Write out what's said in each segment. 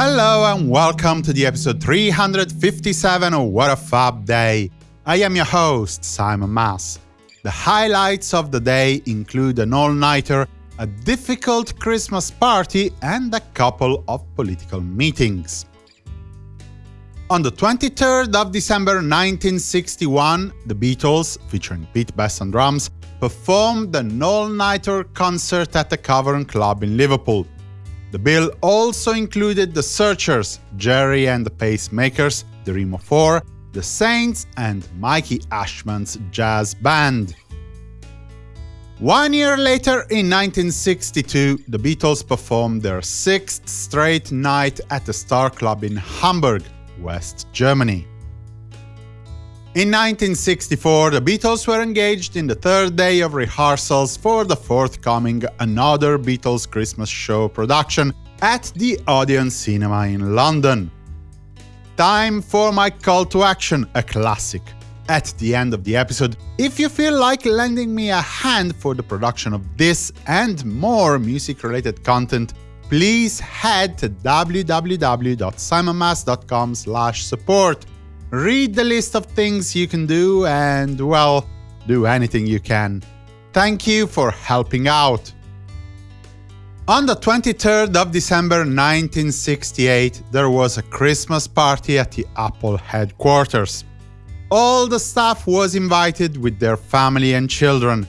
Hello and welcome to the episode 357 of What a Fab Day. I am your host, Simon Mas. The highlights of the day include an all-nighter, a difficult Christmas party and a couple of political meetings. On the 23rd of December 1961, the Beatles, featuring Pete Best on drums, performed an all-nighter concert at the Cavern Club in Liverpool. The bill also included the Searchers, Gerry and the Pacemakers, the Remo 4, the Saints and Mikey Ashman's jazz band. One year later, in 1962, the Beatles performed their sixth straight night at the Star Club in Hamburg, West Germany. In 1964, the Beatles were engaged in the third day of rehearsals for the forthcoming Another Beatles Christmas Show production at the Odeon Cinema in London. Time for my call to action, a classic. At the end of the episode, if you feel like lending me a hand for the production of this and more music-related content, please head to www.simonmas.com support read the list of things you can do and, well, do anything you can. Thank you for helping out. On the 23rd of December 1968, there was a Christmas party at the Apple headquarters. All the staff was invited with their family and children.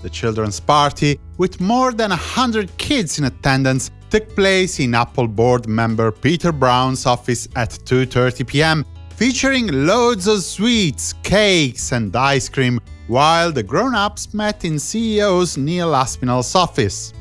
The children's party, with more than 100 kids in attendance, took place in Apple board member Peter Brown's office at 2.30 pm featuring loads of sweets, cakes and ice cream, while the grown-ups met in CEO's Neil Aspinall's office.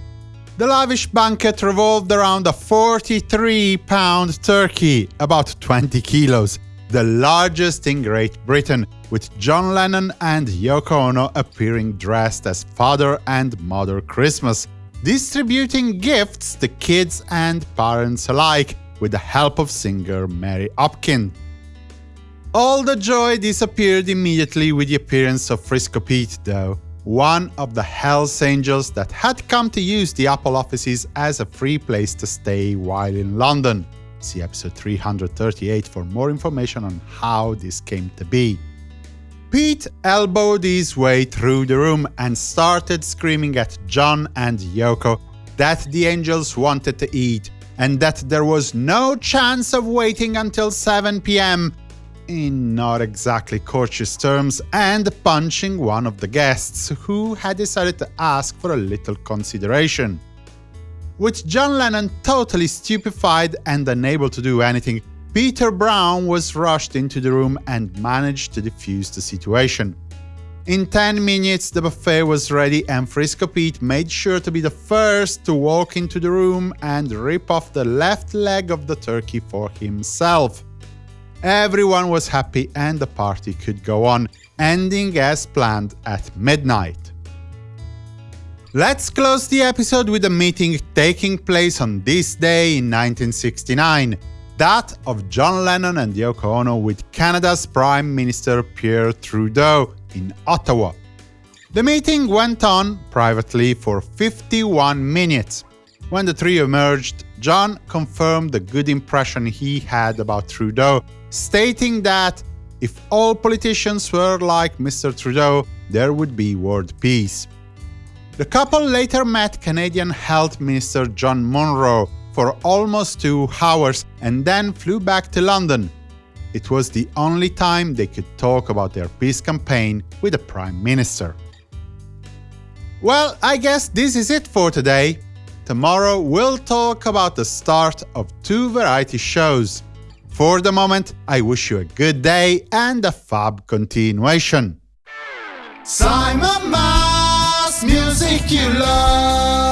The lavish banquet revolved around a 43-pound turkey, about 20 kilos, the largest in Great Britain, with John Lennon and Yoko Ono appearing dressed as Father and Mother Christmas, distributing gifts to kids and parents alike, with the help of singer Mary Hopkin. All the joy disappeared immediately with the appearance of Frisco Pete, though, one of the Hells Angels that had come to use the Apple offices as a free place to stay while in London. See episode 338 for more information on how this came to be. Pete elbowed his way through the room and started screaming at John and Yoko that the angels wanted to eat, and that there was no chance of waiting until 7 pm in not exactly courteous terms, and punching one of the guests, who had decided to ask for a little consideration. With John Lennon totally stupefied and unable to do anything, Peter Brown was rushed into the room and managed to defuse the situation. In 10 minutes the buffet was ready and Frisco Pete made sure to be the first to walk into the room and rip off the left leg of the turkey for himself. Everyone was happy and the party could go on, ending as planned at midnight. Let's close the episode with a meeting taking place on this day in 1969, that of John Lennon and Yoko Ono with Canada's Prime Minister Pierre Trudeau in Ottawa. The meeting went on privately for 51 minutes. When the trio emerged, John confirmed the good impression he had about Trudeau stating that if all politicians were like Mr. Trudeau, there would be world peace. The couple later met Canadian Health Minister John Munro for almost two hours and then flew back to London. It was the only time they could talk about their peace campaign with the Prime Minister. Well, I guess this is it for today. Tomorrow we'll talk about the start of two variety shows. For the moment, I wish you a good day and a fab continuation. Simon Mas, music you love.